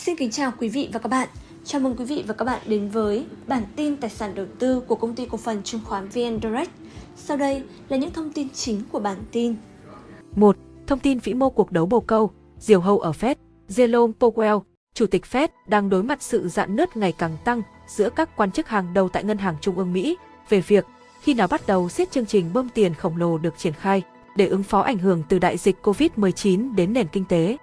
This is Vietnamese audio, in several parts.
Xin kính chào quý vị và các bạn. Chào mừng quý vị và các bạn đến với bản tin tài sản đầu tư của công ty cổ phần chứng khoán VN Direct. Sau đây là những thông tin chính của bản tin. 1. Thông tin vĩ mô cuộc đấu bầu câu, diều hâu ở Fed, Jerome Powell, Chủ tịch Fed đang đối mặt sự dạn nứt ngày càng tăng giữa các quan chức hàng đầu tại Ngân hàng Trung ương Mỹ về việc khi nào bắt đầu siết chương trình bơm tiền khổng lồ được triển khai để ứng phó ảnh hưởng từ đại dịch COVID-19 đến nền kinh tế.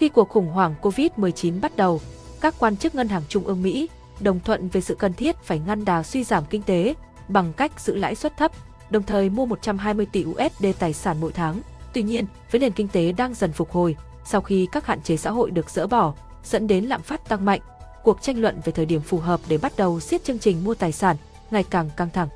Khi cuộc khủng hoảng COVID-19 bắt đầu, các quan chức ngân hàng trung ương Mỹ đồng thuận về sự cần thiết phải ngăn đà suy giảm kinh tế bằng cách giữ lãi suất thấp, đồng thời mua 120 tỷ USD tài sản mỗi tháng. Tuy nhiên, với nền kinh tế đang dần phục hồi, sau khi các hạn chế xã hội được dỡ bỏ, dẫn đến lạm phát tăng mạnh, cuộc tranh luận về thời điểm phù hợp để bắt đầu siết chương trình mua tài sản ngày càng căng thẳng.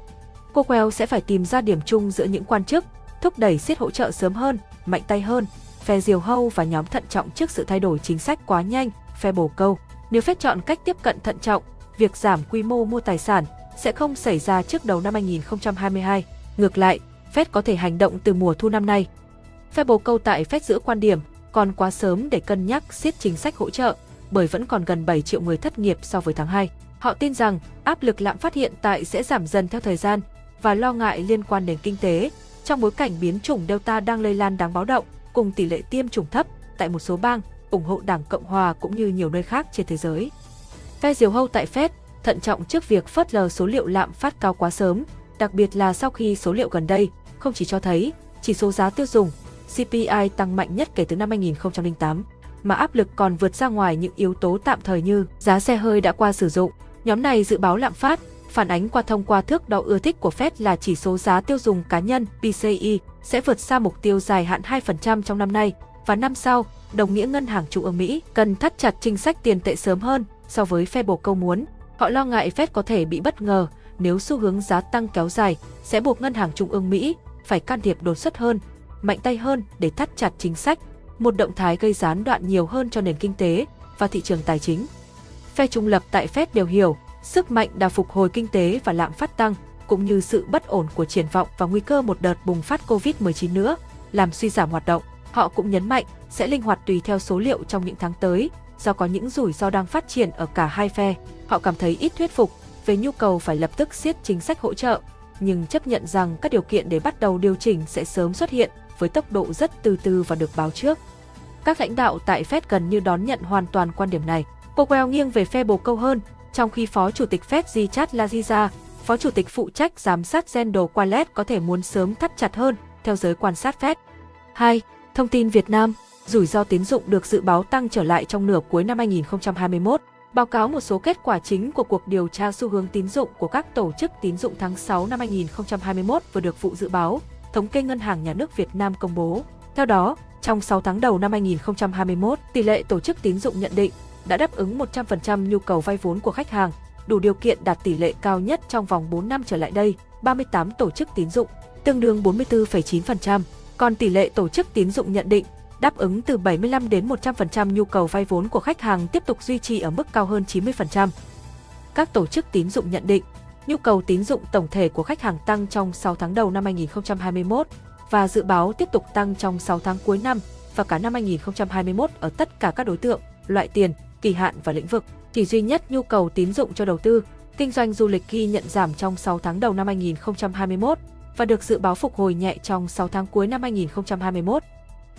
Powell sẽ phải tìm ra điểm chung giữa những quan chức, thúc đẩy siết hỗ trợ sớm hơn, mạnh tay hơn, phe diều hâu và nhóm thận trọng trước sự thay đổi chính sách quá nhanh, phe bổ câu. Nếu phép chọn cách tiếp cận thận trọng, việc giảm quy mô mua tài sản sẽ không xảy ra trước đầu năm 2022. Ngược lại, Fed có thể hành động từ mùa thu năm nay. Phe bổ câu tại Fed giữ quan điểm còn quá sớm để cân nhắc siết chính sách hỗ trợ, bởi vẫn còn gần 7 triệu người thất nghiệp so với tháng 2. Họ tin rằng áp lực lạm phát hiện tại sẽ giảm dần theo thời gian và lo ngại liên quan đến kinh tế trong bối cảnh biến chủng Delta đang lây lan đáng báo động cùng tỷ lệ tiêm chủng thấp tại một số bang, ủng hộ Đảng Cộng hòa cũng như nhiều nơi khác trên thế giới. Phe diều hâu tại Fed thận trọng trước việc phớt lờ số liệu lạm phát cao quá sớm, đặc biệt là sau khi số liệu gần đây không chỉ cho thấy chỉ số giá tiêu dùng CPI tăng mạnh nhất kể từ năm 2008, mà áp lực còn vượt ra ngoài những yếu tố tạm thời như giá xe hơi đã qua sử dụng. Nhóm này dự báo lạm phát, phản ánh qua thông qua thước đo ưa thích của Fed là chỉ số giá tiêu dùng cá nhân PCE sẽ vượt xa mục tiêu dài hạn 2% trong năm nay và năm sau, đồng nghĩa ngân hàng trung ương Mỹ cần thắt chặt chính sách tiền tệ sớm hơn so với phe bổ câu muốn. Họ lo ngại Fed có thể bị bất ngờ nếu xu hướng giá tăng kéo dài sẽ buộc ngân hàng trung ương Mỹ phải can thiệp đột xuất hơn, mạnh tay hơn để thắt chặt chính sách, một động thái gây gián đoạn nhiều hơn cho nền kinh tế và thị trường tài chính. Phe trung lập tại Fed đều hiểu sức mạnh đà phục hồi kinh tế và lạm phát tăng, cũng như sự bất ổn của triển vọng và nguy cơ một đợt bùng phát COVID-19 nữa, làm suy giảm hoạt động. Họ cũng nhấn mạnh sẽ linh hoạt tùy theo số liệu trong những tháng tới, do có những rủi ro đang phát triển ở cả hai phe. Họ cảm thấy ít thuyết phục về nhu cầu phải lập tức siết chính sách hỗ trợ, nhưng chấp nhận rằng các điều kiện để bắt đầu điều chỉnh sẽ sớm xuất hiện với tốc độ rất từ từ và được báo trước. Các lãnh đạo tại Fed gần như đón nhận hoàn toàn quan điểm này. Powell nghiêng về phe bồ câu hơn, trong khi Phó Chủ tịch Fed Zichat Laziza, Phó Chủ tịch phụ trách giám sát Zendo Qualet có thể muốn sớm thắt chặt hơn, theo giới quan sát Fed. 2. Thông tin Việt Nam, rủi ro tín dụng được dự báo tăng trở lại trong nửa cuối năm 2021. Báo cáo một số kết quả chính của cuộc điều tra xu hướng tín dụng của các tổ chức tín dụng tháng 6 năm 2021 vừa được vụ dự báo, thống kê Ngân hàng Nhà nước Việt Nam công bố. Theo đó, trong 6 tháng đầu năm 2021, tỷ lệ tổ chức tín dụng nhận định đã đáp ứng 100% nhu cầu vay vốn của khách hàng, đủ điều kiện đạt tỷ lệ cao nhất trong vòng 4 năm trở lại đây, 38 tổ chức tín dụng, tương đương 44,9%, còn tỷ lệ tổ chức tín dụng nhận định đáp ứng từ 75 đến 100% nhu cầu vay vốn của khách hàng tiếp tục duy trì ở mức cao hơn 90%. Các tổ chức tín dụng nhận định, nhu cầu tín dụng tổng thể của khách hàng tăng trong 6 tháng đầu năm 2021 và dự báo tiếp tục tăng trong 6 tháng cuối năm và cả năm 2021 ở tất cả các đối tượng, loại tiền, kỳ hạn và lĩnh vực. Chỉ duy nhất nhu cầu tín dụng cho đầu tư, kinh doanh du lịch ghi nhận giảm trong 6 tháng đầu năm 2021 và được dự báo phục hồi nhẹ trong 6 tháng cuối năm 2021.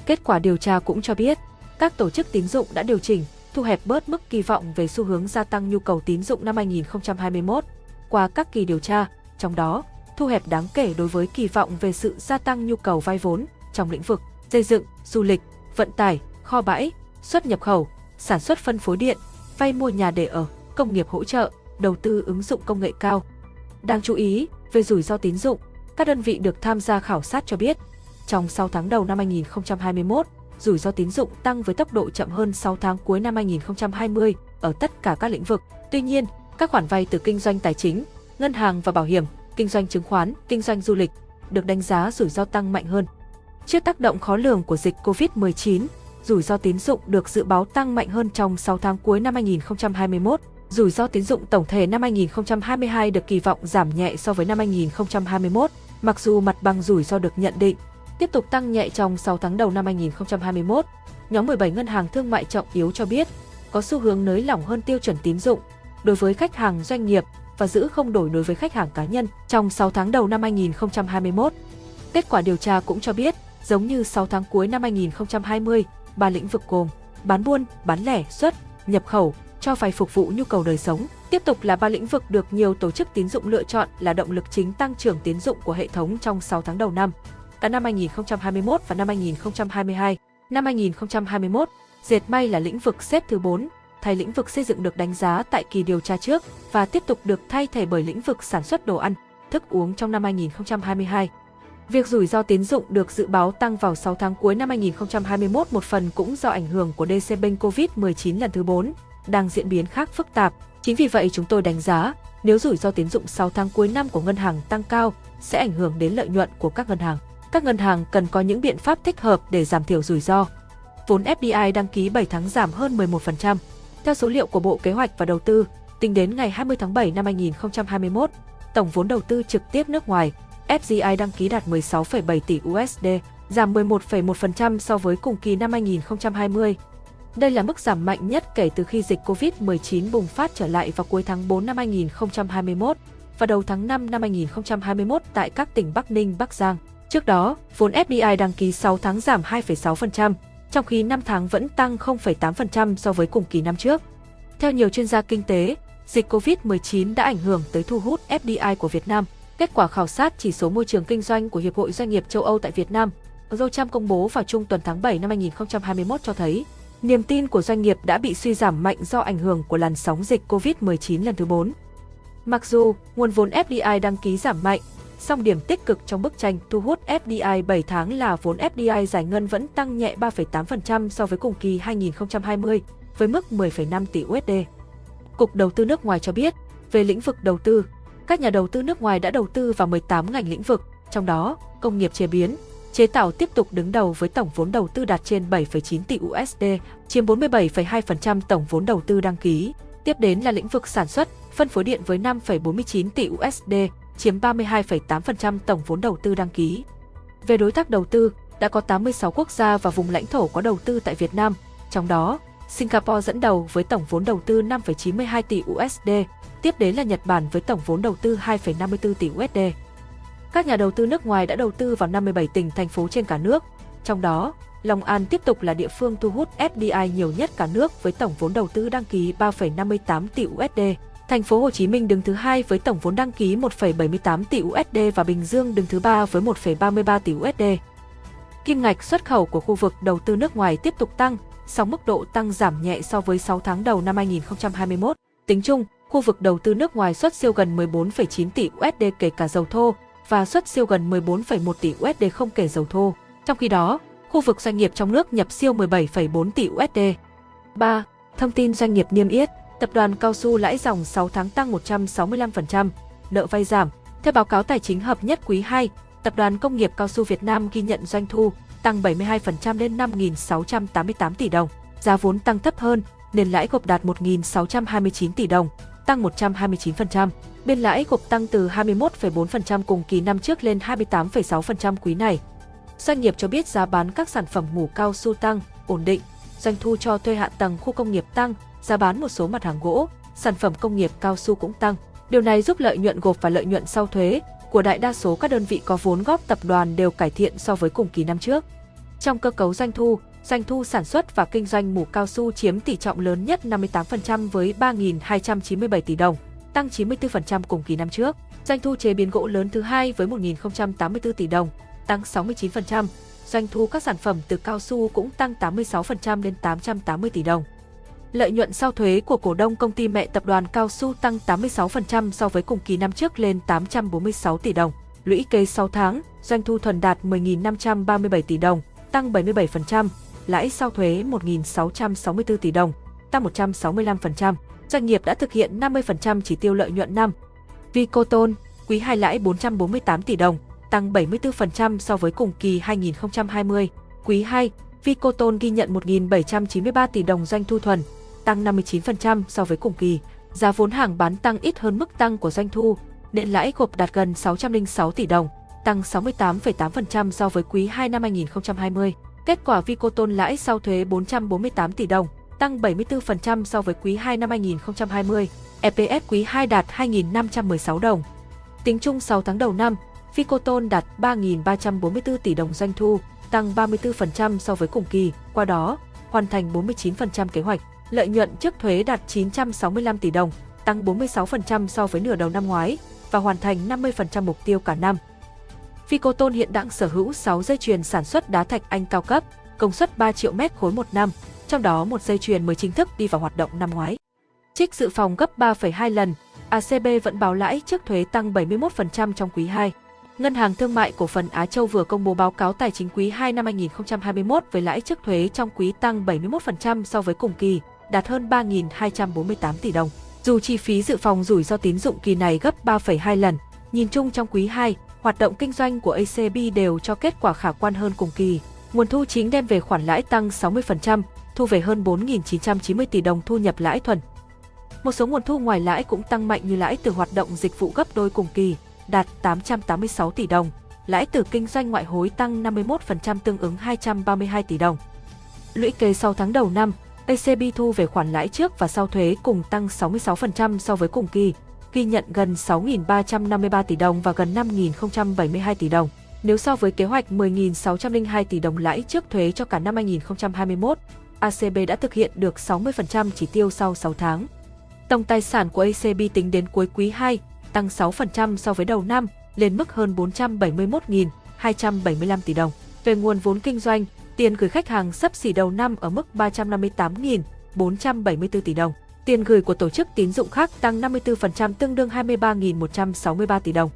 Kết quả điều tra cũng cho biết, các tổ chức tín dụng đã điều chỉnh, thu hẹp bớt mức kỳ vọng về xu hướng gia tăng nhu cầu tín dụng năm 2021 qua các kỳ điều tra, trong đó thu hẹp đáng kể đối với kỳ vọng về sự gia tăng nhu cầu vay vốn trong lĩnh vực xây dựng, du lịch, vận tải, kho bãi, xuất nhập khẩu, sản xuất phân phối điện, vay mua nhà để ở, công nghiệp hỗ trợ, đầu tư ứng dụng công nghệ cao. Đáng chú ý, về rủi ro tín dụng, các đơn vị được tham gia khảo sát cho biết, trong 6 tháng đầu năm 2021, rủi ro tín dụng tăng với tốc độ chậm hơn 6 tháng cuối năm 2020 ở tất cả các lĩnh vực. Tuy nhiên, các khoản vay từ kinh doanh tài chính, ngân hàng và bảo hiểm, kinh doanh chứng khoán, kinh doanh du lịch được đánh giá rủi ro tăng mạnh hơn. Trước tác động khó lường của dịch COVID-19, rủi ro tín dụng được dự báo tăng mạnh hơn trong 6 tháng cuối năm 2021. Rủi ro tín dụng tổng thể năm 2022 được kỳ vọng giảm nhẹ so với năm 2021, mặc dù mặt bằng rủi ro được nhận định tiếp tục tăng nhẹ trong 6 tháng đầu năm 2021. Nhóm 17 ngân hàng thương mại trọng yếu cho biết, có xu hướng nới lỏng hơn tiêu chuẩn tín dụng đối với khách hàng doanh nghiệp và giữ không đổi đối với khách hàng cá nhân trong 6 tháng đầu năm 2021. Kết quả điều tra cũng cho biết, giống như 6 tháng cuối năm 2020, ba lĩnh vực gồm bán buôn, bán lẻ, xuất, nhập khẩu, cho vay phục vụ nhu cầu đời sống, tiếp tục là ba lĩnh vực được nhiều tổ chức tín dụng lựa chọn là động lực chính tăng trưởng tín dụng của hệ thống trong 6 tháng đầu năm. Cả năm 2021 và năm 2022, năm 2021, dệt may là lĩnh vực xếp thứ 4, thay lĩnh vực xây dựng được đánh giá tại kỳ điều tra trước và tiếp tục được thay thế bởi lĩnh vực sản xuất đồ ăn, thức uống trong năm 2022. Việc rủi ro tín dụng được dự báo tăng vào 6 tháng cuối năm 2021 một phần cũng do ảnh hưởng của DC bênh COVID-19 lần thứ 4, đang diễn biến khác phức tạp. Chính vì vậy chúng tôi đánh giá, nếu rủi ro tín dụng 6 tháng cuối năm của ngân hàng tăng cao, sẽ ảnh hưởng đến lợi nhuận của các ngân hàng. Các ngân hàng cần có những biện pháp thích hợp để giảm thiểu rủi ro. Vốn FDI đăng ký 7 tháng giảm hơn 11%. Theo số liệu của Bộ Kế hoạch và Đầu tư, tính đến ngày 20 tháng 7 năm 2021, tổng vốn đầu tư trực tiếp nước ngoài FDI đăng ký đạt 16,7 tỷ USD, giảm 11,1% so với cùng kỳ năm 2020. Đây là mức giảm mạnh nhất kể từ khi dịch COVID-19 bùng phát trở lại vào cuối tháng 4 năm 2021 và đầu tháng 5 năm 2021 tại các tỉnh Bắc Ninh, Bắc Giang. Trước đó, vốn FDI đăng ký 6 tháng giảm 2,6%, trong khi 5 tháng vẫn tăng 0,8% so với cùng kỳ năm trước. Theo nhiều chuyên gia kinh tế, dịch COVID-19 đã ảnh hưởng tới thu hút FDI của Việt Nam. Kết quả khảo sát chỉ số môi trường kinh doanh của Hiệp hội Doanh nghiệp châu Âu tại Việt Nam, Eurochamp công bố vào trung tuần tháng 7 năm 2021 cho thấy, niềm tin của doanh nghiệp đã bị suy giảm mạnh do ảnh hưởng của làn sóng dịch COVID-19 lần thứ 4. Mặc dù nguồn vốn FDI đăng ký giảm mạnh, song điểm tích cực trong bức tranh thu hút FDI 7 tháng là vốn FDI giải ngân vẫn tăng nhẹ 3,8% so với cùng kỳ 2020, với mức 10,5 tỷ USD. Cục Đầu tư nước ngoài cho biết, về lĩnh vực đầu tư, các nhà đầu tư nước ngoài đã đầu tư vào 18 ngành lĩnh vực, trong đó công nghiệp chế biến, chế tạo tiếp tục đứng đầu với tổng vốn đầu tư đạt trên 7,9 tỷ USD, chiếm 47,2% tổng vốn đầu tư đăng ký. Tiếp đến là lĩnh vực sản xuất, phân phối điện với 5,49 tỷ USD, chiếm 32,8% tổng vốn đầu tư đăng ký. Về đối tác đầu tư, đã có 86 quốc gia và vùng lãnh thổ có đầu tư tại Việt Nam, trong đó Singapore dẫn đầu với tổng vốn đầu tư 5,92 tỷ USD, tiếp đến là Nhật Bản với tổng vốn đầu tư 2,54 tỷ USD. Các nhà đầu tư nước ngoài đã đầu tư vào 57 tỉnh thành phố trên cả nước, trong đó Long An tiếp tục là địa phương thu hút FDI nhiều nhất cả nước với tổng vốn đầu tư đăng ký 3,58 tỷ USD. Thành phố Hồ Chí Minh đứng thứ hai với tổng vốn đăng ký 1,78 tỷ USD và Bình Dương đứng thứ ba với 1,33 tỷ USD. Kim ngạch xuất khẩu của khu vực đầu tư nước ngoài tiếp tục tăng, song mức độ tăng giảm nhẹ so với 6 tháng đầu năm 2021. Tính chung, khu vực đầu tư nước ngoài xuất siêu gần 14,9 tỷ USD kể cả dầu thô và xuất siêu gần 14,1 tỷ USD không kể dầu thô. Trong khi đó, khu vực doanh nghiệp trong nước nhập siêu 17,4 tỷ USD. 3. Thông tin doanh nghiệp niêm yết Tập đoàn Cao su lãi dòng 6 tháng tăng 165%, nợ vay giảm. Theo báo cáo tài chính hợp nhất quý 2, Tập đoàn Công nghiệp Cao su Việt Nam ghi nhận doanh thu tăng 72% lên 5.688 tỷ đồng. Giá vốn tăng thấp hơn, nên lãi gộp đạt 1.629 tỷ đồng, tăng 129%. Biên lãi gộp tăng từ 21,4% cùng kỳ năm trước lên 28,6% quý này. Doanh nghiệp cho biết giá bán các sản phẩm mủ cao su tăng, ổn định, doanh thu cho thuê hạ tầng khu công nghiệp tăng, giá bán một số mặt hàng gỗ, sản phẩm công nghiệp cao su cũng tăng. Điều này giúp lợi nhuận gộp và lợi nhuận sau thuế của đại đa số các đơn vị có vốn góp tập đoàn đều cải thiện so với cùng kỳ năm trước. Trong cơ cấu doanh thu, doanh thu sản xuất và kinh doanh mủ cao su chiếm tỷ trọng lớn nhất 58% với 3.297 tỷ đồng, tăng 94% cùng kỳ năm trước. Doanh thu chế biến gỗ lớn thứ hai với 1.084 tỷ đồng, tăng 69%. Doanh thu các sản phẩm từ cao su cũng tăng 86% lên 880 tỷ đồng. Lợi nhuận sau thuế của cổ đông công ty mẹ tập đoàn Cao su tăng 86% so với cùng kỳ năm trước lên 846 tỷ đồng. Lũy kế 6 tháng, doanh thu thuần đạt 10.537 tỷ đồng, tăng 77%, lãi sau thuế 1.664 tỷ đồng, tăng 165%. Doanh nghiệp đã thực hiện 50% chỉ tiêu lợi nhuận năm. Vicoton, quý 2 lãi 448 tỷ đồng, tăng 74% so với cùng kỳ 2020. Quý 2, Vicoton ghi nhận 1.793 tỷ đồng doanh thu thuần, tăng 59% so với cùng kỳ. Giá vốn hàng bán tăng ít hơn mức tăng của doanh thu, nên lãi gộp đạt gần 606 tỷ đồng, tăng 68,8% so với quý 2 năm 2020. Kết quả Vicoton lãi sau thuế 448 tỷ đồng, tăng 74% so với quý 2 năm 2020. EPS quý 2 đạt 2.516 đồng. Tính chung 6 tháng đầu năm, Vicoton đạt 3.344 tỷ đồng doanh thu, tăng 34% so với cùng kỳ, qua đó hoàn thành 49% kế hoạch. Lợi nhuận trước thuế đạt 965 tỷ đồng, tăng 46% so với nửa đầu năm ngoái và hoàn thành 50% mục tiêu cả năm. Ficoton hiện đang sở hữu 6 dây chuyền sản xuất đá thạch anh cao cấp, công suất 3 triệu mét khối một năm, trong đó một dây chuyền mới chính thức đi vào hoạt động năm ngoái. Trích dự phòng gấp 3,2 lần, ACB vẫn báo lãi trước thuế tăng 71% trong quý 2. Ngân hàng Thương mại Cổ phần Á Châu vừa công bố báo cáo tài chính quý 2 năm 2021 với lãi trước thuế trong quý tăng 71% so với cùng kỳ, đạt hơn 3.248 tỷ đồng. Dù chi phí dự phòng rủi ro tín dụng kỳ này gấp 3,2 lần, nhìn chung trong quý 2, hoạt động kinh doanh của ACB đều cho kết quả khả quan hơn cùng kỳ. Nguồn thu chính đem về khoản lãi tăng 60%, thu về hơn 4.990 tỷ đồng thu nhập lãi thuần. Một số nguồn thu ngoài lãi cũng tăng mạnh như lãi từ hoạt động dịch vụ gấp đôi cùng kỳ, đạt 886 tỷ đồng, lãi từ kinh doanh ngoại hối tăng 51% tương ứng 232 tỷ đồng. Lũy kế 6 tháng đầu năm, ACB thu về khoản lãi trước và sau thuế cùng tăng 66% so với cùng kỳ, ghi nhận gần 6.353 tỷ đồng và gần 5.072 tỷ đồng. Nếu so với kế hoạch 10.602 tỷ đồng lãi trước thuế cho cả năm 2021, ACB đã thực hiện được 60% chỉ tiêu sau 6 tháng. Tổng tài sản của ACB tính đến cuối quý 2 tăng 6% so với đầu năm, lên mức hơn 471.275 tỷ đồng. Về nguồn vốn kinh doanh, tiền gửi khách hàng sấp xỉ đầu năm ở mức 358.474 tỷ đồng. Tiền gửi của tổ chức tín dụng khác tăng 54% tương đương 23.163 tỷ đồng.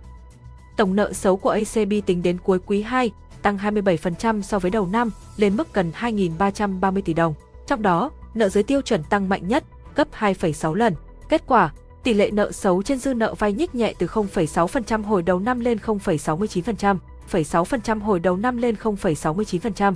Tổng nợ xấu của ACB tính đến cuối quý 2 tăng 27% so với đầu năm, lên mức gần 2.330 tỷ đồng. Trong đó, nợ dưới tiêu chuẩn tăng mạnh nhất, gấp 2,6 lần. Kết quả, tỷ lệ nợ xấu trên dư nợ vay nhích nhẹ từ 0,6% hồi đầu năm lên 0,69%, 0,6% hồi đầu năm lên 0,69%.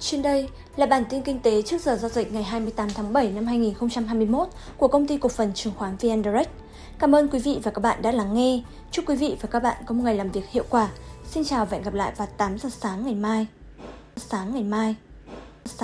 Trên đây là bản tin kinh tế trước giờ giao dịch ngày 28 tháng 7 năm 2021 của công ty cổ phần chứng khoán VN Direct. Cảm ơn quý vị và các bạn đã lắng nghe. Chúc quý vị và các bạn có một ngày làm việc hiệu quả. Xin chào và hẹn gặp lại vào 8 giờ sáng ngày mai. Sáng ngày mai.